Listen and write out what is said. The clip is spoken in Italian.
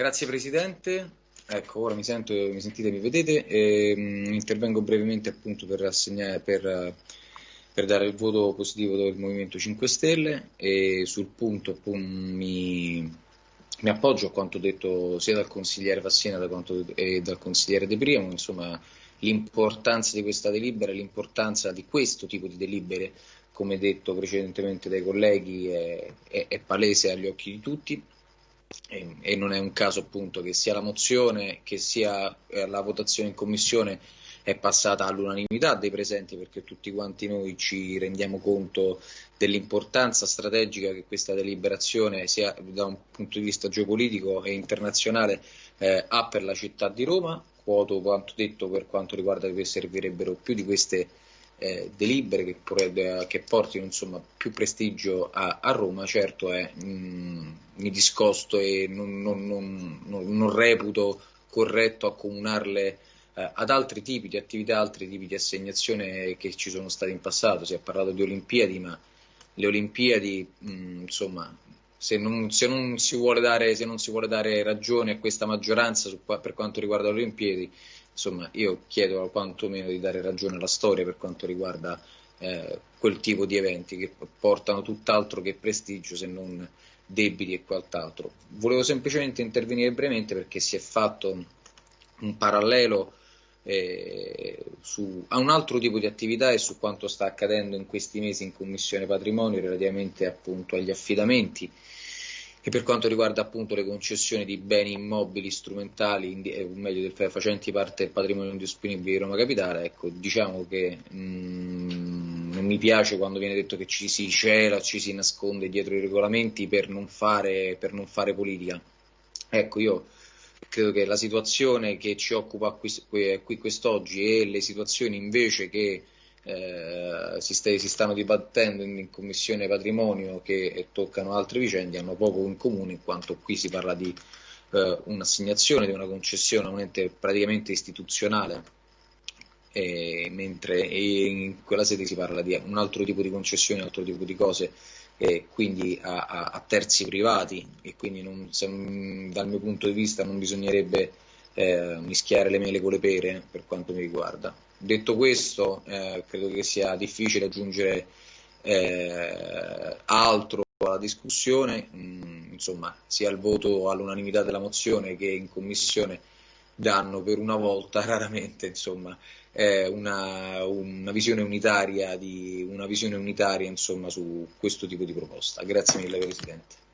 Grazie Presidente, ecco ora mi sento, mi sentite, mi vedete, e, mh, intervengo brevemente appunto per, per, per, dare il voto positivo del Movimento 5 Stelle. E sul punto appunto, mi, mi appoggio a quanto detto sia dal consigliere Vassina e dal consigliere De Primo, insomma l'importanza di questa delibera, l'importanza di questo tipo di delibere, come detto precedentemente dai colleghi, è, è, è palese agli occhi di tutti e, e, non è un caso appunto che sia la mozione che sia eh, la votazione in commissione è passata all'unanimità dei presenti perché tutti quanti noi ci rendiamo conto dell'importanza strategica che questa deliberazione sia da un punto di vista geopolitico e internazionale eh, ha per la città di Roma. Quoto quanto detto per quanto riguarda che servirebbero più di queste eh, delibere che, che portino insomma, più prestigio a, a Roma, certo è, mh, mm, mi discosto e non, non, non, non reputo corretto accomunarle eh, ad altri tipi di attività, altri tipi di assegnazione che ci sono state in passato. Si è parlato di Olimpiadi, ma le Olimpiadi, mh, mm, insomma, se non, se, non dare, se non, si vuole dare, ragione a questa maggioranza su, per quanto riguarda le Olimpiadi, insomma, io chiedo quantomeno di dare ragione alla storia per quanto riguarda eh, quel tipo di eventi che portano tutt'altro che prestigio se non debiti e quant'altro. Volevo semplicemente intervenire brevemente perché si è fatto un parallelo eh, su, a un altro tipo di attività e su quanto sta accadendo in questi mesi in Commissione Patrimonio relativamente appunto agli affidamenti e per quanto riguarda appunto le concessioni di beni immobili strumentali, eh, meglio del, facenti parte del patrimonio indisponibile di Roma Capitale, ecco, diciamo che mh, mm, non mi piace quando viene detto che ci si cela, ci si nasconde dietro i regolamenti per non fare, per non fare politica. Ecco, io credo che la situazione che ci occupa qui, qui quest'oggi e le situazioni invece che eh, si, st si, stanno dibattendo in, Commissione Patrimonio che toccano altre vicende hanno poco in comune in quanto qui si parla di eh, un'assegnazione, di una concessione a un ente praticamente istituzionale e, mentre in quella sede si parla di un altro tipo di concessione, un altro tipo di cose quindi a, a, a terzi privati e quindi non, se, dal mio punto di vista non bisognerebbe eh, mischiare le mele con le pere per quanto mi riguarda. Detto questo, eh, credo che sia difficile aggiungere eh, altro alla discussione, mm, insomma, sia il voto all'unanimità della mozione che in commissione danno per una volta, raramente, insomma, una, una, visione unitaria, di, una visione unitaria insomma, su questo tipo di proposta. Grazie mille Presidente.